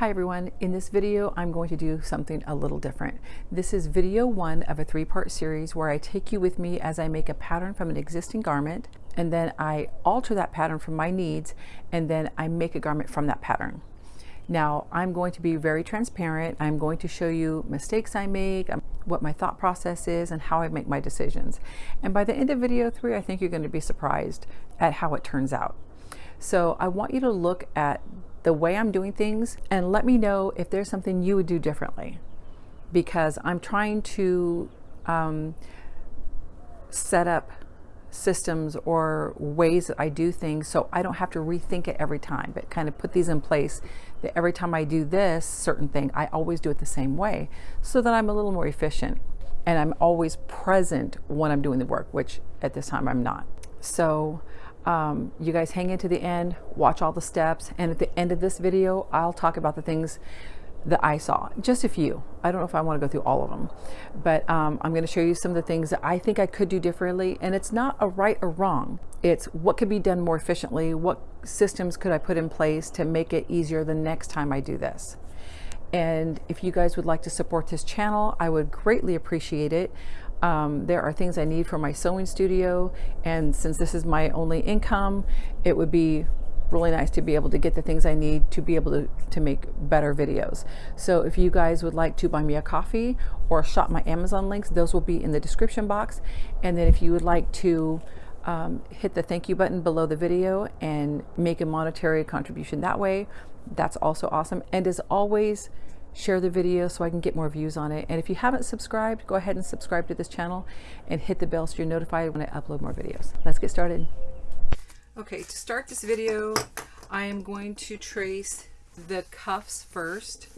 Hi everyone, in this video I'm going to do something a little different. This is video one of a three-part series where I take you with me as I make a pattern from an existing garment and then I alter that pattern from my needs and then I make a garment from that pattern. Now I'm going to be very transparent. I'm going to show you mistakes I make, um, what my thought process is and how I make my decisions. And by the end of video three, I think you're going to be surprised at how it turns out. So I want you to look at the way I'm doing things and let me know if there's something you would do differently because I'm trying to um, set up systems or ways that I do things so I don't have to rethink it every time, but kind of put these in place that every time I do this certain thing, I always do it the same way so that I'm a little more efficient and I'm always present when I'm doing the work, which at this time I'm not. So um, you guys hang in to the end, watch all the steps, and at the end of this video, I'll talk about the things that I saw. Just a few. I don't know if I want to go through all of them, but um, I'm going to show you some of the things that I think I could do differently. And it's not a right or wrong. It's what could be done more efficiently. What systems could I put in place to make it easier the next time I do this? And if you guys would like to support this channel, I would greatly appreciate it. Um, there are things I need for my sewing studio, and since this is my only income, it would be really nice to be able to get the things I need to be able to, to make better videos. So if you guys would like to buy me a coffee or shop my Amazon links, those will be in the description box. And then if you would like to um, hit the thank you button below the video and make a monetary contribution that way, that's also awesome. And as always, share the video so I can get more views on it. And if you haven't subscribed, go ahead and subscribe to this channel and hit the bell so you're notified when I upload more videos. Let's get started. Okay, to start this video, I am going to trace the cuffs first.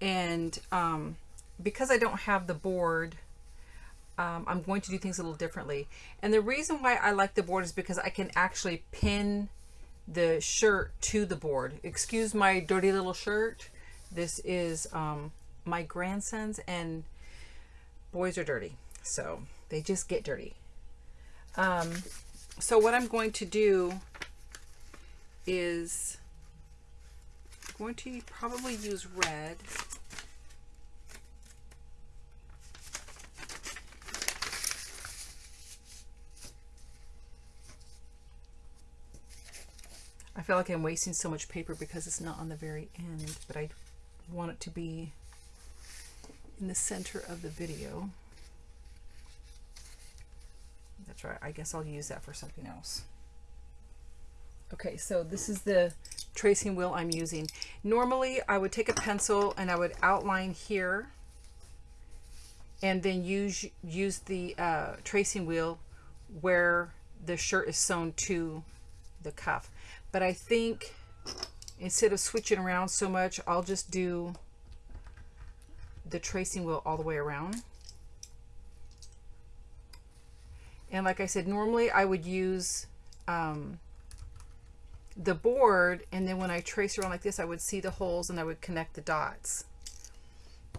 And um, because I don't have the board, um, I'm going to do things a little differently. And the reason why I like the board is because I can actually pin the shirt to the board. Excuse my dirty little shirt this is um, my grandson's and boys are dirty. So they just get dirty. Um, so what I'm going to do is I'm going to probably use red. I feel like I'm wasting so much paper because it's not on the very end, but I want it to be in the center of the video. That's right. I guess I'll use that for something else. Okay, so this is the tracing wheel I'm using. Normally, I would take a pencil and I would outline here and then use use the uh, tracing wheel where the shirt is sewn to the cuff. But I think instead of switching around so much, I'll just do the tracing wheel all the way around. And like I said, normally I would use um, the board and then when I trace around like this, I would see the holes and I would connect the dots.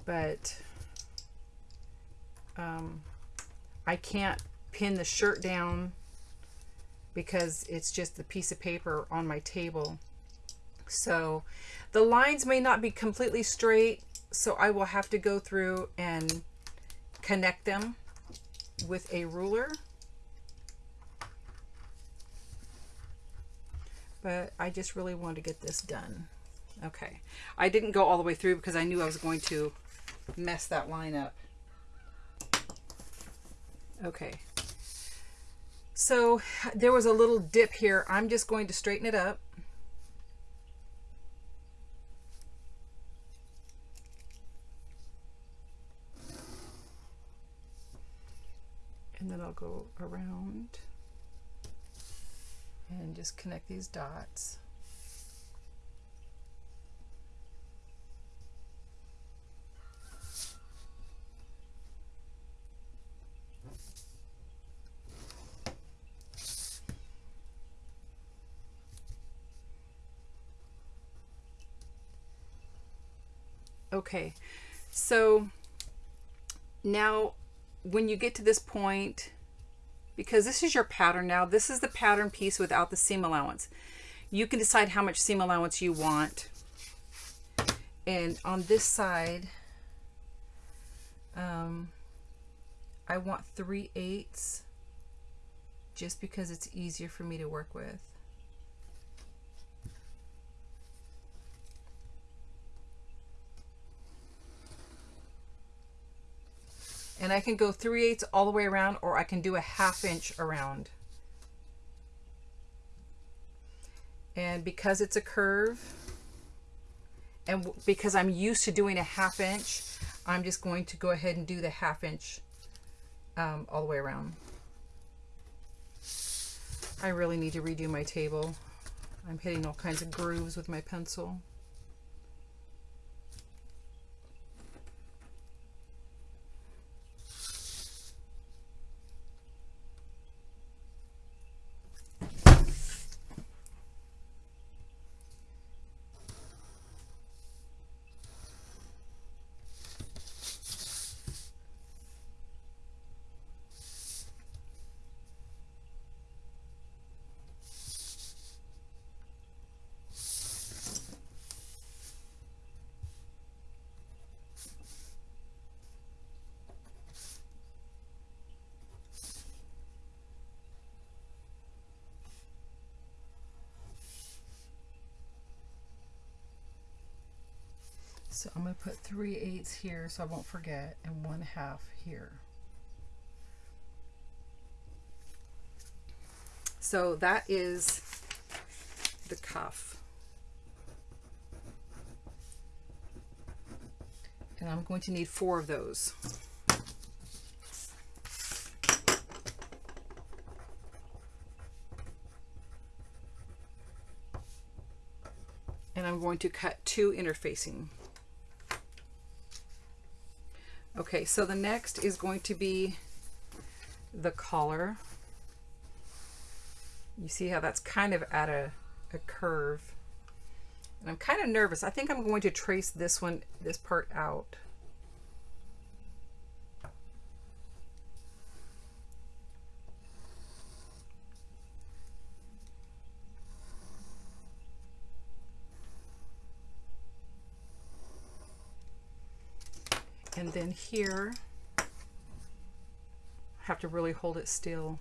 But um, I can't pin the shirt down because it's just the piece of paper on my table. So the lines may not be completely straight, so I will have to go through and connect them with a ruler. But I just really want to get this done. Okay. I didn't go all the way through because I knew I was going to mess that line up. Okay. So there was a little dip here. I'm just going to straighten it up. I'll go around and just connect these dots. Okay, so now when you get to this point, because this is your pattern now. This is the pattern piece without the seam allowance. You can decide how much seam allowance you want. And on this side, um, I want 3 eighths just because it's easier for me to work with. And I can go 3 eighths all the way around or I can do a half inch around. And because it's a curve, and because I'm used to doing a half inch, I'm just going to go ahead and do the half inch um, all the way around. I really need to redo my table. I'm hitting all kinds of grooves with my pencil. So I'm going to put 3 eighths here so I won't forget and 1 half here. So that is the cuff. And I'm going to need four of those. And I'm going to cut two interfacing. Okay, so the next is going to be the collar. You see how that's kind of at a, a curve. And I'm kind of nervous. I think I'm going to trace this one, this part out. And then here, I have to really hold it still.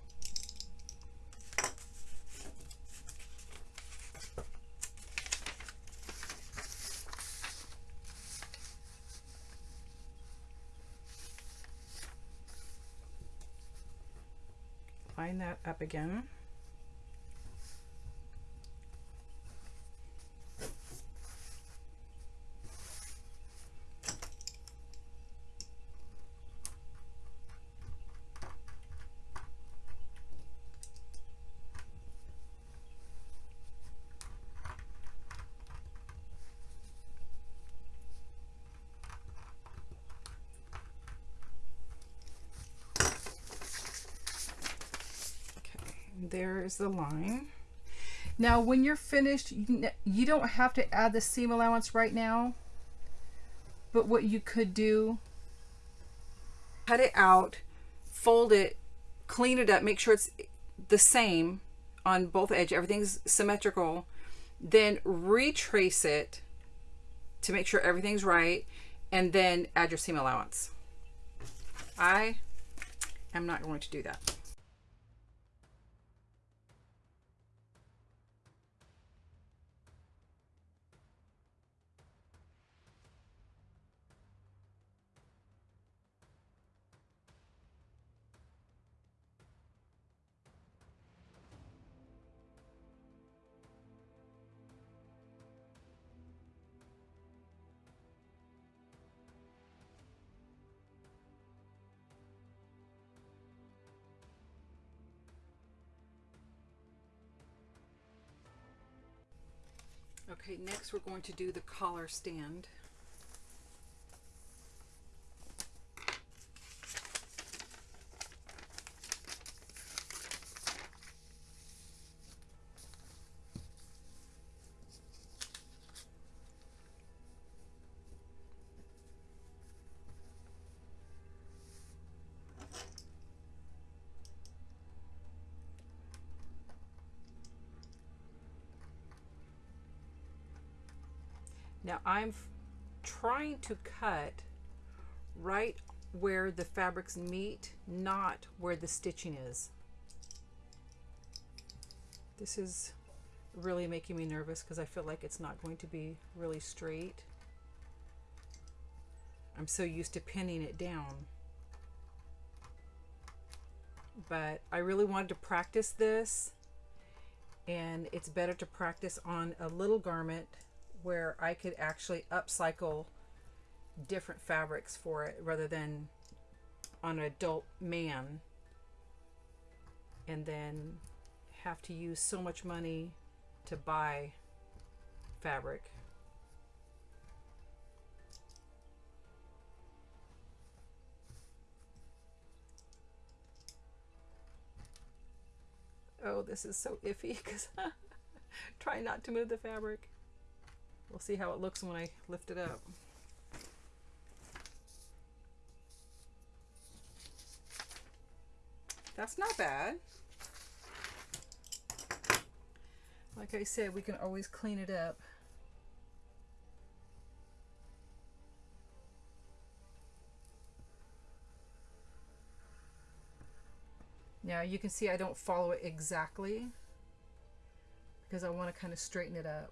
Line that up again. There is the line. Now, when you're finished, you don't have to add the seam allowance right now. But what you could do, cut it out, fold it, clean it up, make sure it's the same on both edges, everything's symmetrical. Then retrace it to make sure everything's right, and then add your seam allowance. I am not going to do that. Okay, next we're going to do the collar stand. Now I'm trying to cut right where the fabrics meet, not where the stitching is. This is really making me nervous because I feel like it's not going to be really straight. I'm so used to pinning it down. But I really wanted to practice this and it's better to practice on a little garment where I could actually upcycle different fabrics for it rather than on an adult man and then have to use so much money to buy fabric. Oh, this is so iffy because try not to move the fabric. We'll see how it looks when I lift it up. That's not bad. Like I said, we can always clean it up. Now you can see I don't follow it exactly because I want to kind of straighten it up.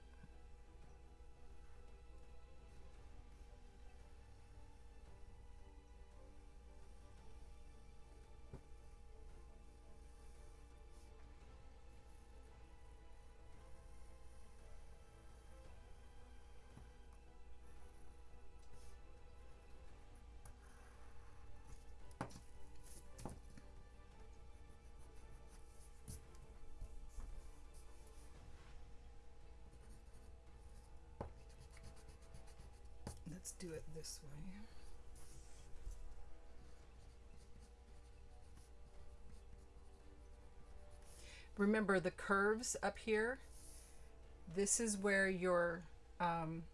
Let's do it this way. Remember the curves up here, this is where your um,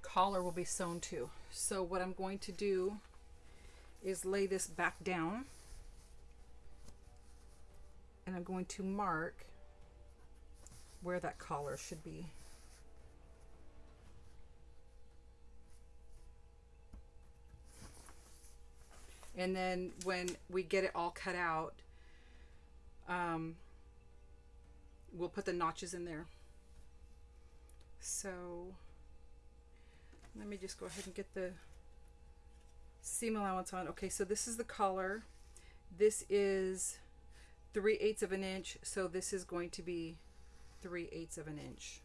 collar will be sewn to. So what I'm going to do is lay this back down and I'm going to mark where that collar should be. And then when we get it all cut out, um, we'll put the notches in there. So let me just go ahead and get the seam allowance on. Okay, so this is the collar. This is 3 eighths of an inch, so this is going to be 3 eighths of an inch.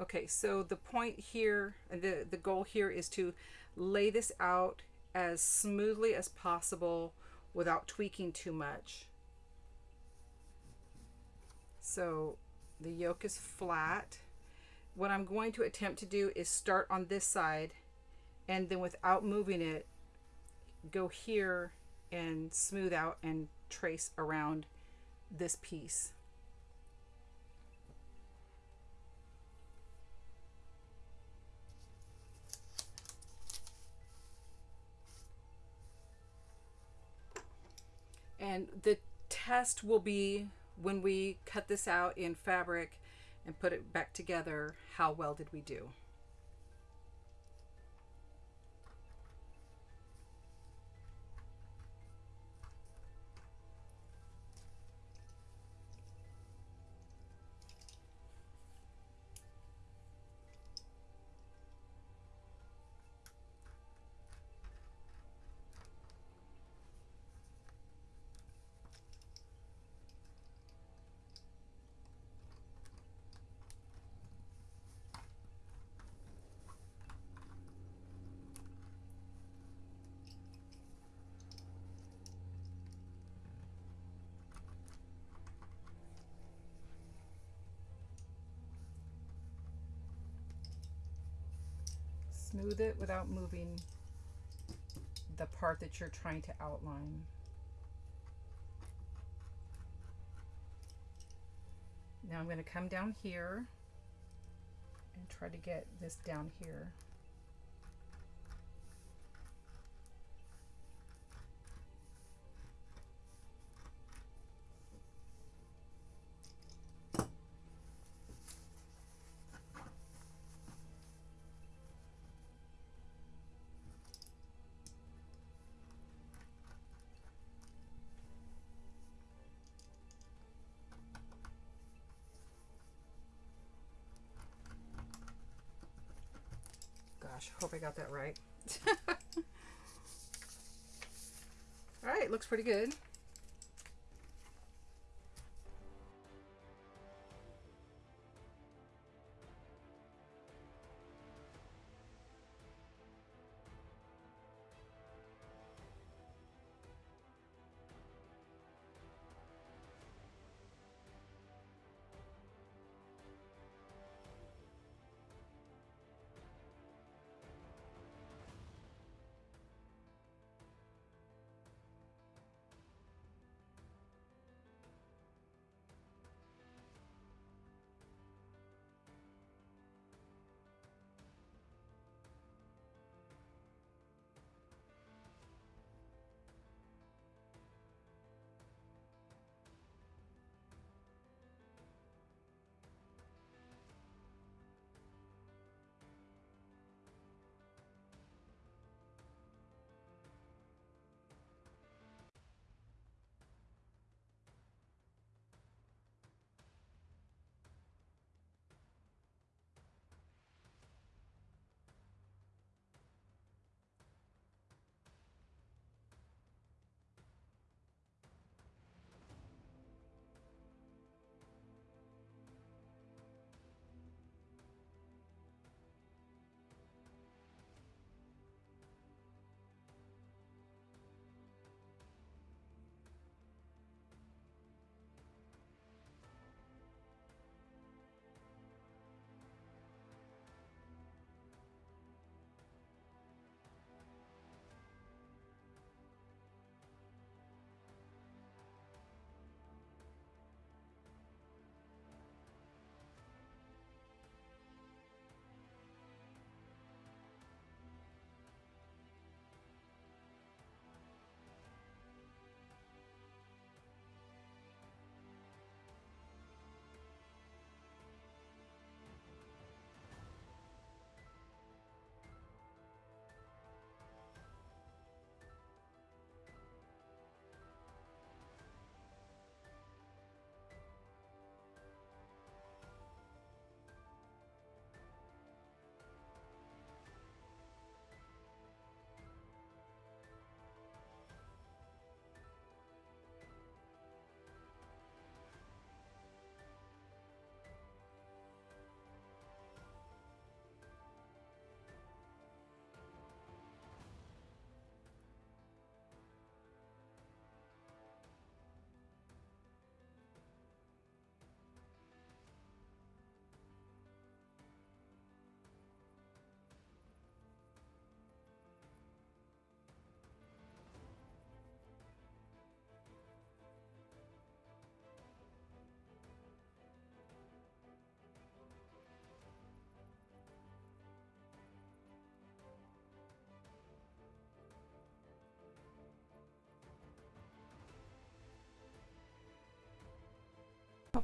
Okay, so the point here, the, the goal here is to lay this out as smoothly as possible without tweaking too much. So the yoke is flat. What I'm going to attempt to do is start on this side and then without moving it, go here and smooth out and trace around this piece. And the test will be when we cut this out in fabric and put it back together, how well did we do? Smooth it without moving the part that you're trying to outline. Now I'm going to come down here and try to get this down here. Hope I got that right. All right, looks pretty good.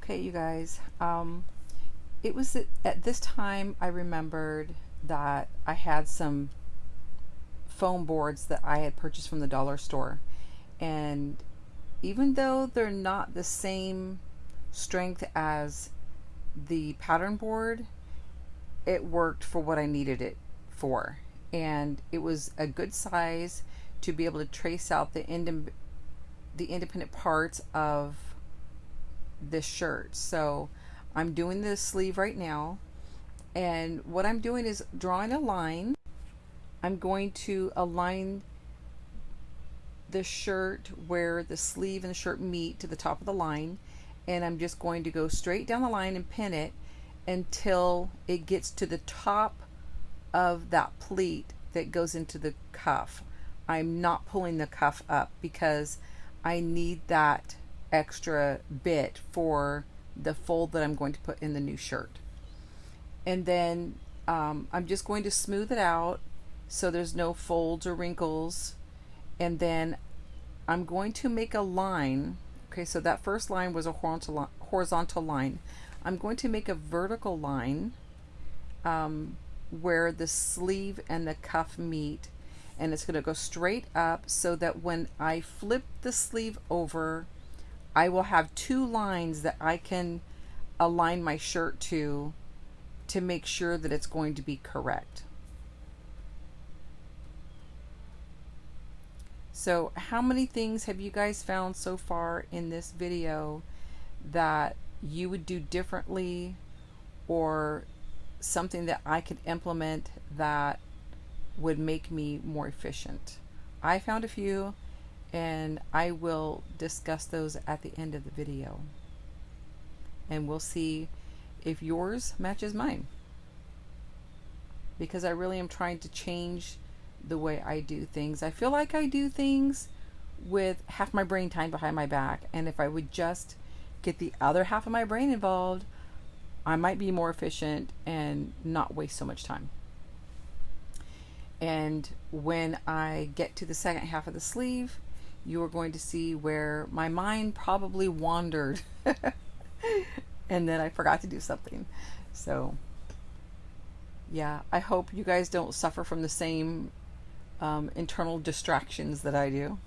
Okay, you guys, um, it was at, this time I remembered that I had some foam boards that I had purchased from the dollar store. And even though they're not the same strength as the pattern board, it worked for what I needed it for. And it was a good size to be able to trace out the, ind the independent parts of this shirt. So I'm doing the sleeve right now. And what I'm doing is drawing a line. I'm going to align the shirt where the sleeve and the shirt meet to the top of the line and I'm just going to go straight down the line and pin it until it gets to the top of that pleat that goes into the cuff. I'm not pulling the cuff up because I need that extra bit for the fold that I'm going to put in the new shirt. And then um, I'm just going to smooth it out so there's no folds or wrinkles. And then I'm going to make a line. Okay so that first line was a horizontal line. I'm going to make a vertical line um, where the sleeve and the cuff meet. And it's going to go straight up so that when I flip the sleeve over I will have two lines that I can align my shirt to to make sure that it's going to be correct So how many things have you guys found so far in this video that you would do differently or something that I could implement that would make me more efficient? I found a few and I will discuss those at the end of the video. And we'll see if yours matches mine. Because I really am trying to change the way I do things. I feel like I do things with half my brain time behind my back. And if I would just get the other half of my brain involved, I might be more efficient and not waste so much time. And when I get to the second half of the sleeve, you are going to see where my mind probably wandered and then I forgot to do something. So, yeah, I hope you guys don't suffer from the same um, internal distractions that I do.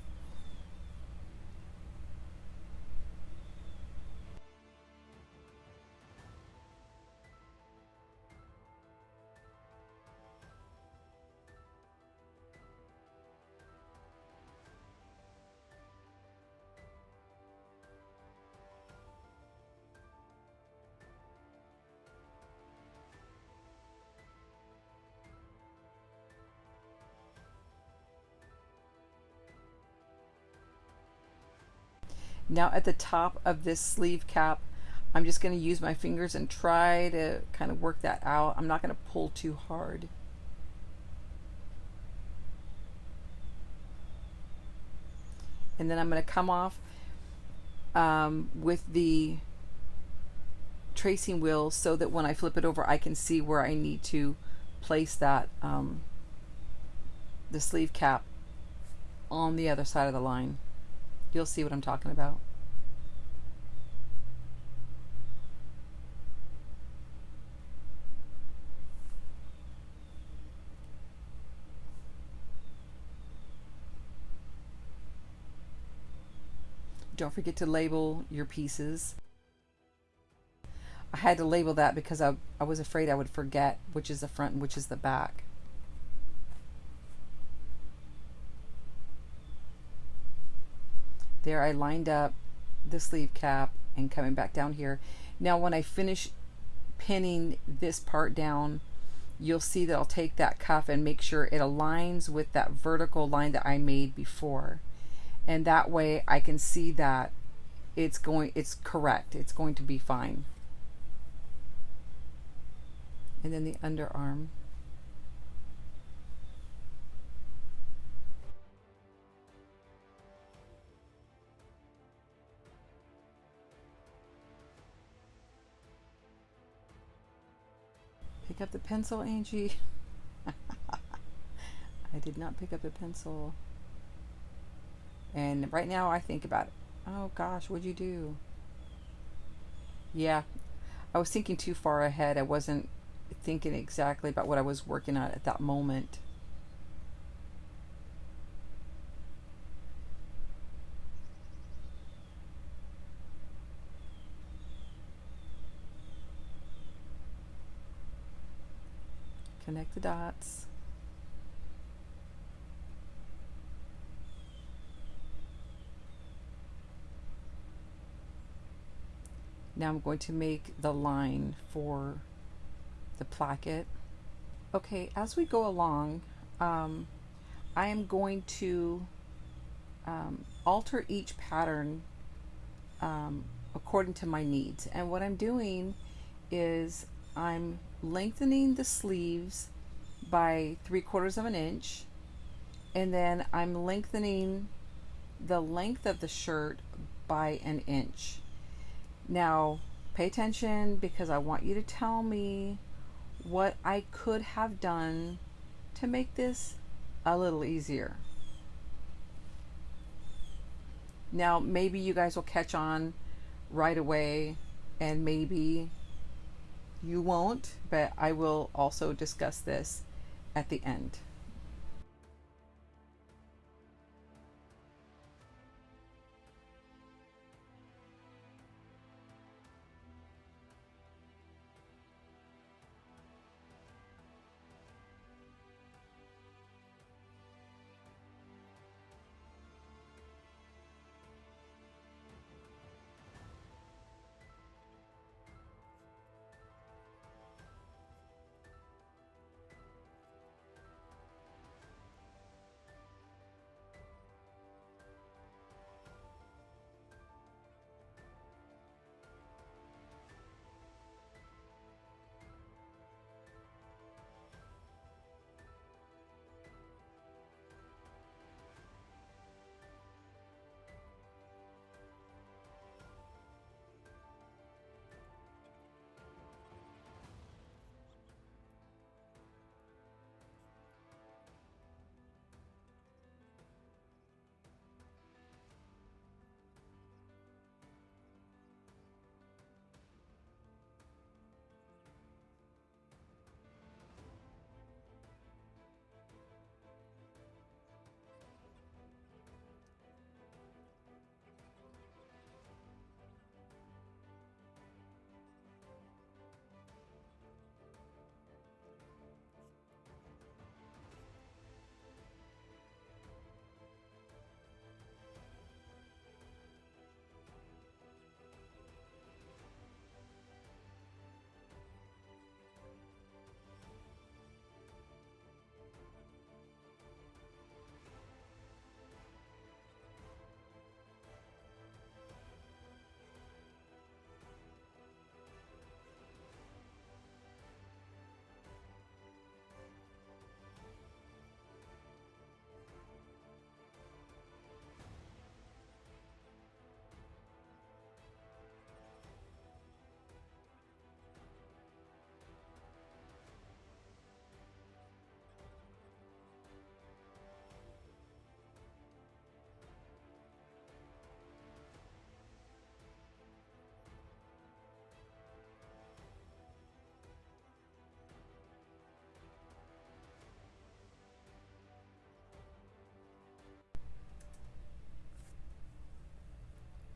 Now at the top of this sleeve cap, I'm just going to use my fingers and try to kind of work that out. I'm not going to pull too hard. And then I'm going to come off um, with the tracing wheel so that when I flip it over I can see where I need to place that um, the sleeve cap on the other side of the line. You'll see what I'm talking about. Don't forget to label your pieces. I had to label that because I, I was afraid I would forget which is the front and which is the back. There I lined up the sleeve cap and coming back down here. Now when I finish pinning this part down, you'll see that I'll take that cuff and make sure it aligns with that vertical line that I made before. And that way I can see that it's going, it's correct. It's going to be fine. And then the underarm. Up the pencil, Angie. I did not pick up the pencil. And right now I think about. Oh gosh, what'd you do? Yeah, I was thinking too far ahead. I wasn't thinking exactly about what I was working on at that moment. Connect the dots. Now I'm going to make the line for the placket. Okay, as we go along, um, I am going to um, alter each pattern um, according to my needs. And what I'm doing is I'm lengthening the sleeves by three quarters of an inch and then I'm lengthening the length of the shirt by an inch. Now, pay attention because I want you to tell me what I could have done to make this a little easier. Now, maybe you guys will catch on right away, and maybe you won't, but I will also discuss this at the end.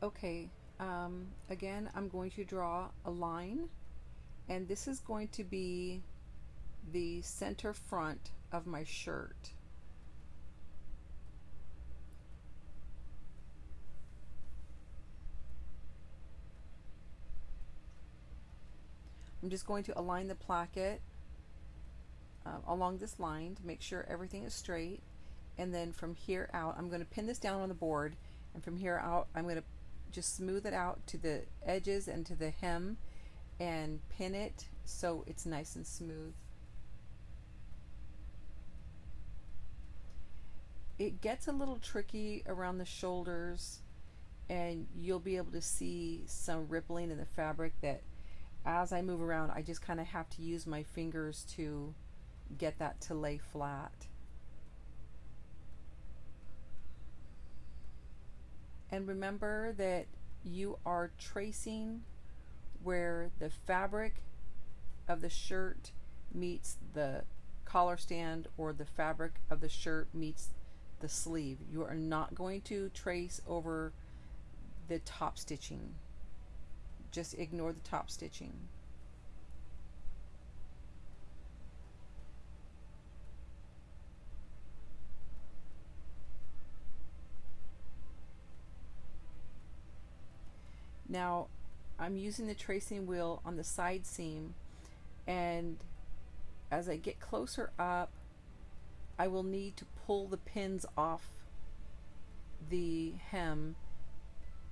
Okay, um, again, I'm going to draw a line and this is going to be the center front of my shirt. I'm just going to align the placket uh, along this line to make sure everything is straight and then from here out I'm going to pin this down on the board and from here out I'm going to just smooth it out to the edges and to the hem and pin it so it's nice and smooth. It gets a little tricky around the shoulders and you'll be able to see some rippling in the fabric that as I move around I just kind of have to use my fingers to get that to lay flat. And remember that you are tracing where the fabric of the shirt meets the collar stand or the fabric of the shirt meets the sleeve. You are not going to trace over the top stitching. Just ignore the top stitching. Now I'm using the tracing wheel on the side seam and as I get closer up I will need to pull the pins off the hem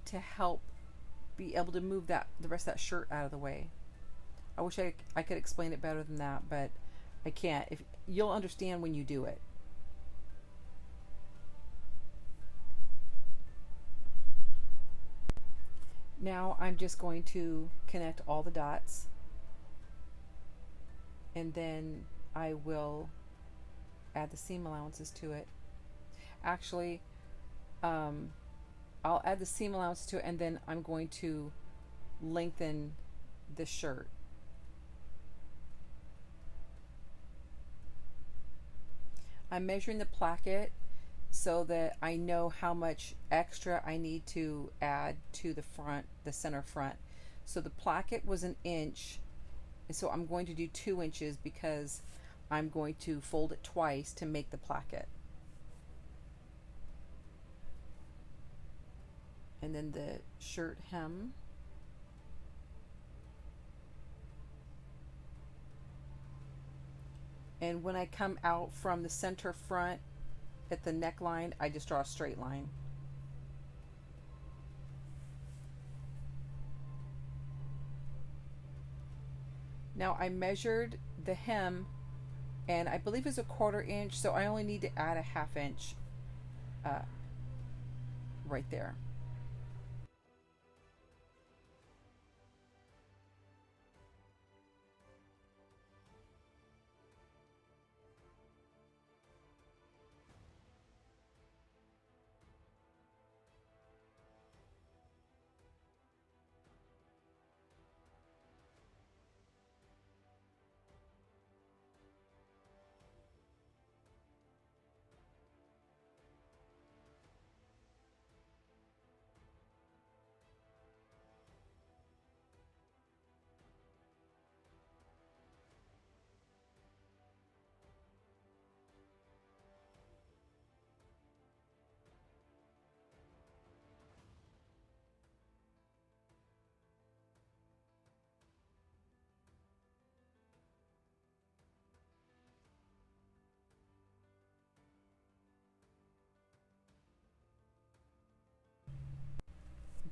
to help be able to move that the rest of that shirt out of the way. I wish I, I could explain it better than that, but I can't. If you'll understand when you do it. Now I'm just going to connect all the dots and then I will add the seam allowances to it. Actually, um, I'll add the seam allowance to it and then I'm going to lengthen the shirt. I'm measuring the placket so that I know how much extra I need to add to the front, the center front. So the placket was an inch, and so I'm going to do two inches because I'm going to fold it twice to make the placket. And then the shirt hem. And when I come out from the center front at the neckline, I just draw a straight line. Now I measured the hem and I believe it's a quarter inch so I only need to add a half inch uh, right there.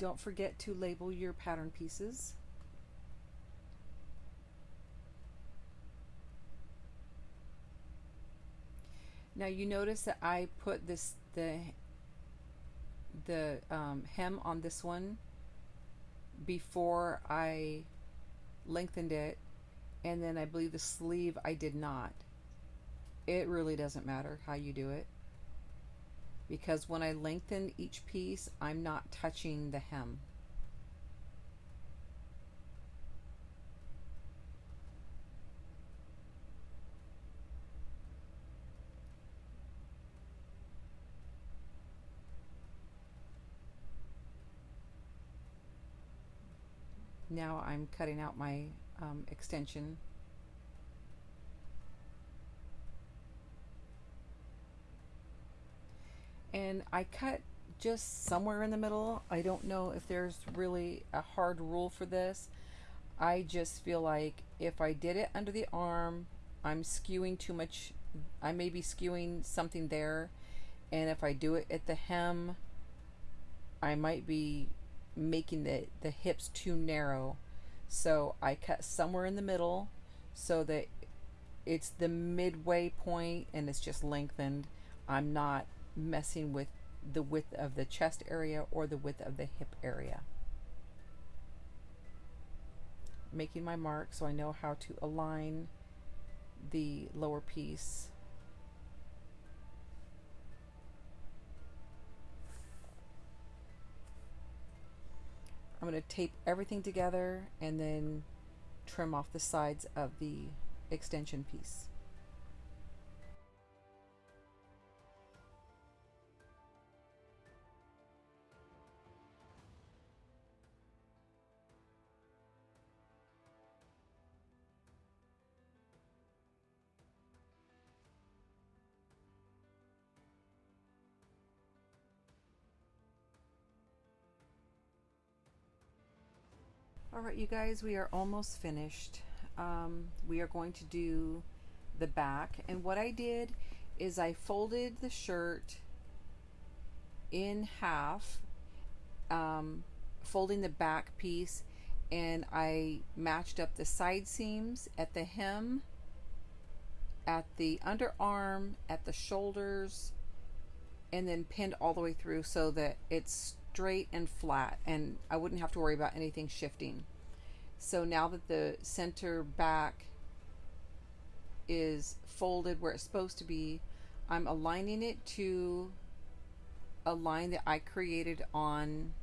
Don't forget to label your pattern pieces. Now you notice that I put this the the um, hem on this one before I lengthened it and then I believe the sleeve I did not. It really doesn't matter how you do it because when I lengthen each piece, I'm not touching the hem. Now I'm cutting out my um, extension and I cut just somewhere in the middle. I don't know if there's really a hard rule for this. I just feel like if I did it under the arm, I'm skewing too much. I may be skewing something there. And if I do it at the hem, I might be making the, the hips too narrow. So I cut somewhere in the middle so that it's the midway point and it's just lengthened. I'm not messing with the width of the chest area or the width of the hip area. Making my mark so I know how to align the lower piece. I'm going to tape everything together and then trim off the sides of the extension piece. Right, you guys, we are almost finished. Um, we are going to do the back. And what I did is I folded the shirt in half, um, folding the back piece, and I matched up the side seams at the hem, at the underarm, at the shoulders, and then pinned all the way through so that it's straight and flat and I wouldn't have to worry about anything shifting. So now that the center back is folded where it's supposed to be, I'm aligning it to a line that I created on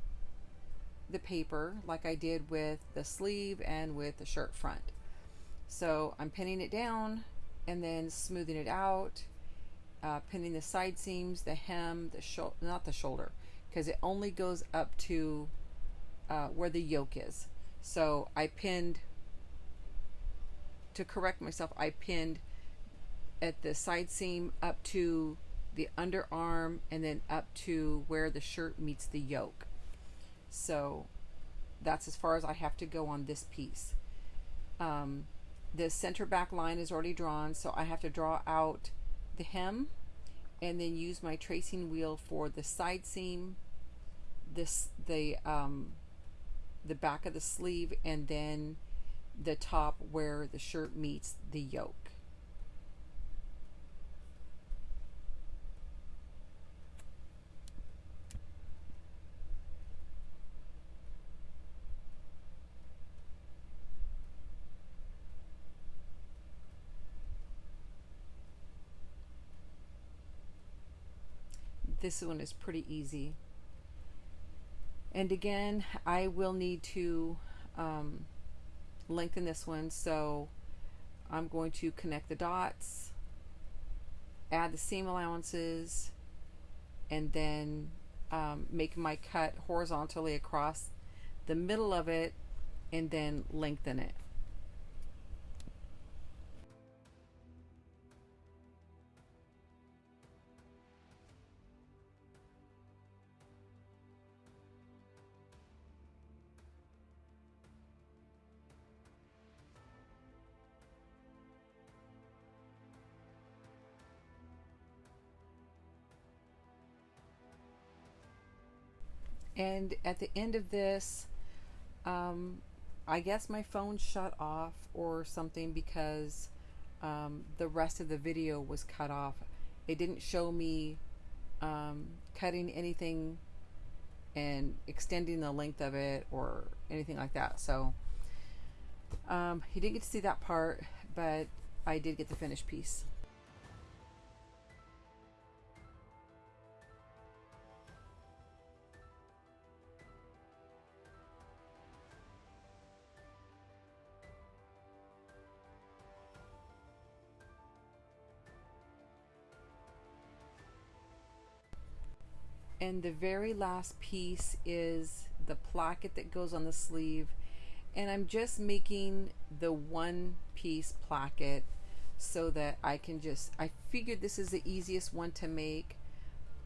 the paper like I did with the sleeve and with the shirt front. So I'm pinning it down and then smoothing it out, uh, pinning the side seams, the hem, the shoulder, not the shoulder, because it only goes up to uh, where the yoke is. So I pinned, to correct myself, I pinned at the side seam up to the underarm and then up to where the shirt meets the yoke. So that's as far as I have to go on this piece. Um, the center back line is already drawn, so I have to draw out the hem and then use my tracing wheel for the side seam, this the um, the back of the sleeve, and then the top where the shirt meets the yoke. this one is pretty easy. And again, I will need to um, lengthen this one, so I'm going to connect the dots, add the seam allowances, and then um, make my cut horizontally across the middle of it and then lengthen it. And at the end of this, um, I guess my phone shut off or something because um, the rest of the video was cut off. It didn't show me um, cutting anything and extending the length of it or anything like that. So um, you didn't get to see that part, but I did get the finished piece. And the very last piece is the placket that goes on the sleeve. And I'm just making the one piece placket so that I can just I figured this is the easiest one to make.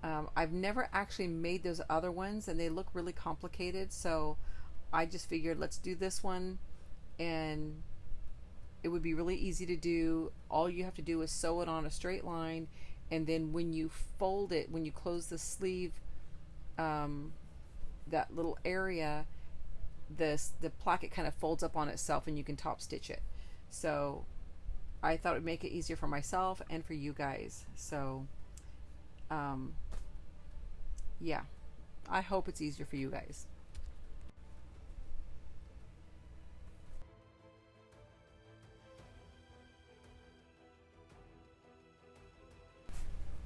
Um, I've never actually made those other ones and they look really complicated. So I just figured let's do this one. And it would be really easy to do. All you have to do is sew it on a straight line. And then when you fold it when you close the sleeve um, that little area, this the placket kind of folds up on itself and you can top stitch it. So I thought it would make it easier for myself and for you guys. So um, yeah, I hope it's easier for you guys.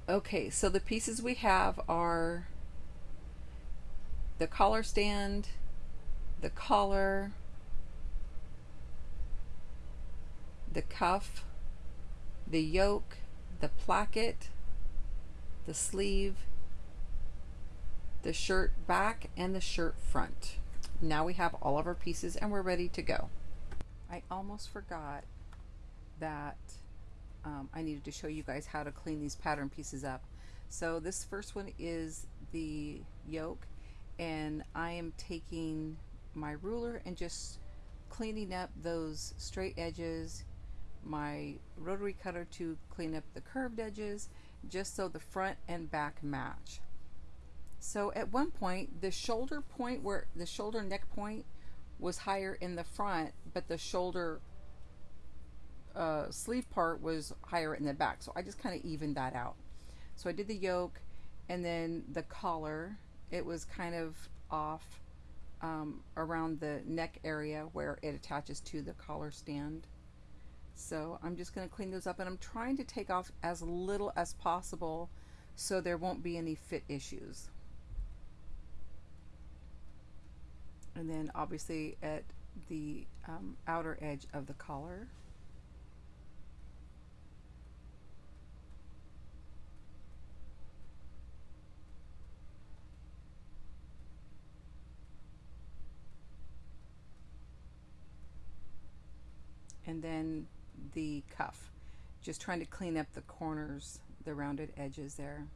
Okay, so the pieces we have are the collar stand, the collar, the cuff, the yoke, the placket, the sleeve, the shirt back, and the shirt front. Now we have all of our pieces and we're ready to go. I almost forgot that um, I needed to show you guys how to clean these pattern pieces up. So this first one is the yoke and I am taking my ruler and just cleaning up those straight edges my rotary cutter to clean up the curved edges just so the front and back match. So at one point the shoulder point where the shoulder neck point was higher in the front but the shoulder uh, sleeve part was higher in the back so I just kind of evened that out. So I did the yoke and then the collar it was kind of off um, around the neck area where it attaches to the collar stand. So I'm just going to clean those up and I'm trying to take off as little as possible so there won't be any fit issues. And then obviously at the um, outer edge of the collar. And then the cuff. Just trying to clean up the corners, the rounded edges there.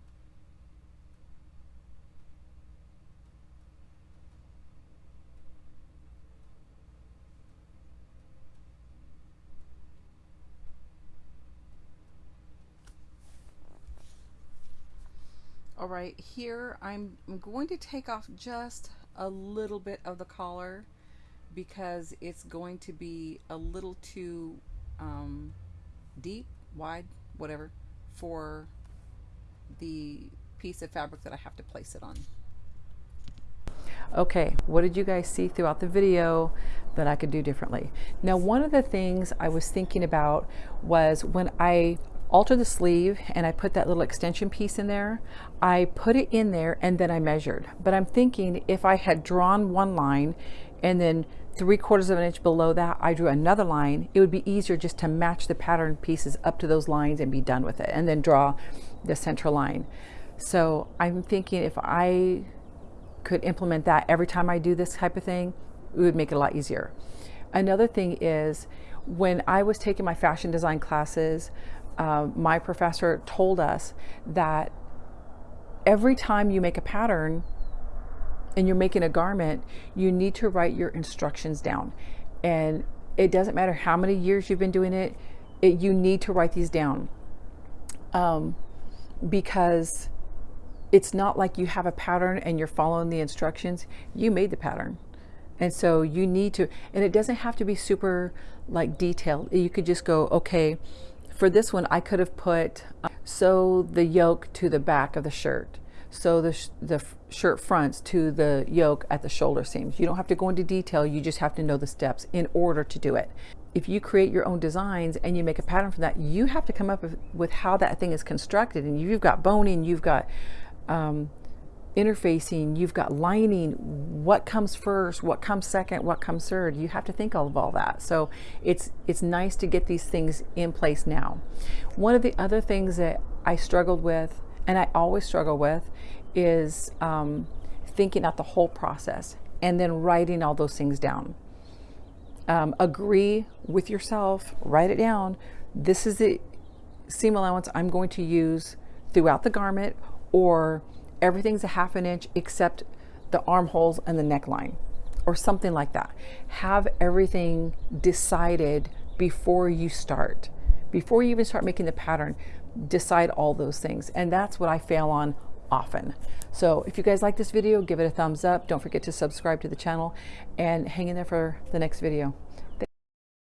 All right, here I'm, I'm going to take off just a little bit of the collar because it's going to be a little too um, deep, wide, whatever, for the piece of fabric that I have to place it on. Okay, what did you guys see throughout the video that I could do differently? Now, one of the things I was thinking about was when I alter the sleeve and I put that little extension piece in there, I put it in there and then I measured. But I'm thinking if I had drawn one line and then three quarters of an inch below that, I drew another line. It would be easier just to match the pattern pieces up to those lines and be done with it and then draw the central line. So I'm thinking if I could implement that every time I do this type of thing, it would make it a lot easier. Another thing is when I was taking my fashion design classes, uh, my professor told us that every time you make a pattern, and you're making a garment, you need to write your instructions down. And it doesn't matter how many years you've been doing it, it you need to write these down. Um, because it's not like you have a pattern and you're following the instructions. You made the pattern. And so you need to, and it doesn't have to be super like detailed. You could just go, okay, for this one, I could have put, uh, sew the yoke to the back of the shirt sew the, sh the shirt fronts to the yoke at the shoulder seams. You don't have to go into detail, you just have to know the steps in order to do it. If you create your own designs and you make a pattern for that, you have to come up with, how that thing is constructed. And you've got boning, you've got um, interfacing, you've got lining, what comes first, what comes second, what comes third. You have to think of all that. So it's, it's nice to get these things in place now. One of the other things that I struggled with and I always struggle with is um, thinking out the whole process and then writing all those things down. Um, agree with yourself, write it down. This is the seam allowance I'm going to use throughout the garment or everything's a half an inch except the armholes and the neckline or something like that. Have everything decided before you start. Before you even start making the pattern, decide all those things. And that's what I fail on often. So if you guys like this video, give it a thumbs up. Don't forget to subscribe to the channel and hang in there for the next video.